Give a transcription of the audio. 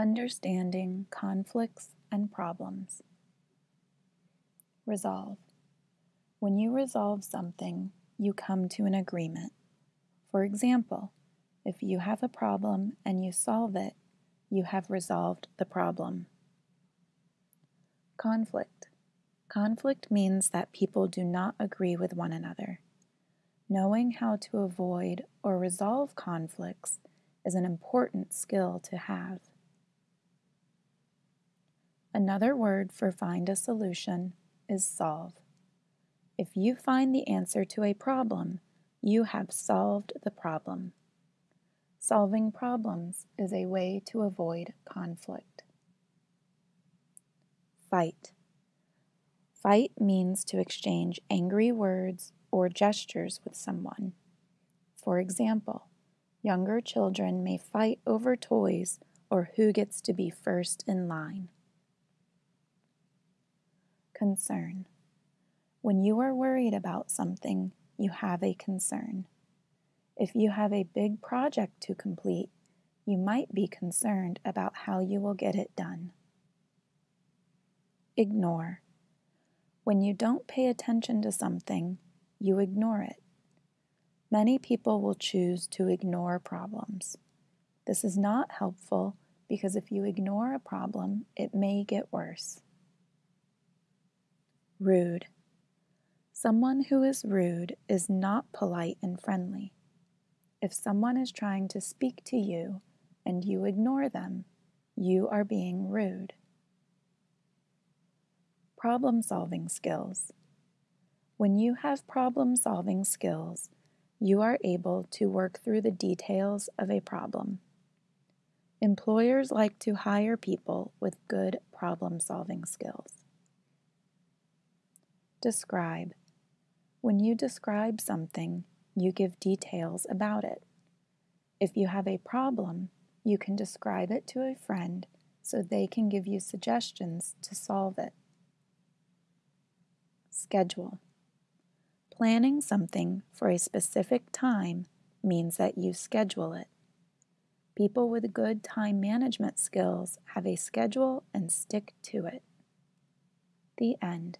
Understanding conflicts and problems. Resolve. When you resolve something, you come to an agreement. For example, if you have a problem and you solve it, you have resolved the problem. Conflict. Conflict means that people do not agree with one another. Knowing how to avoid or resolve conflicts is an important skill to have. Another word for find a solution is solve. If you find the answer to a problem, you have solved the problem. Solving problems is a way to avoid conflict. Fight. Fight means to exchange angry words or gestures with someone. For example, younger children may fight over toys or who gets to be first in line. Concern. When you are worried about something, you have a concern. If you have a big project to complete, you might be concerned about how you will get it done. Ignore. When you don't pay attention to something, you ignore it. Many people will choose to ignore problems. This is not helpful because if you ignore a problem, it may get worse. Rude. Someone who is rude is not polite and friendly. If someone is trying to speak to you and you ignore them, you are being rude. Problem solving skills. When you have problem solving skills, you are able to work through the details of a problem. Employers like to hire people with good problem solving skills. Describe. When you describe something, you give details about it. If you have a problem, you can describe it to a friend so they can give you suggestions to solve it. Schedule. Planning something for a specific time means that you schedule it. People with good time management skills have a schedule and stick to it. The end.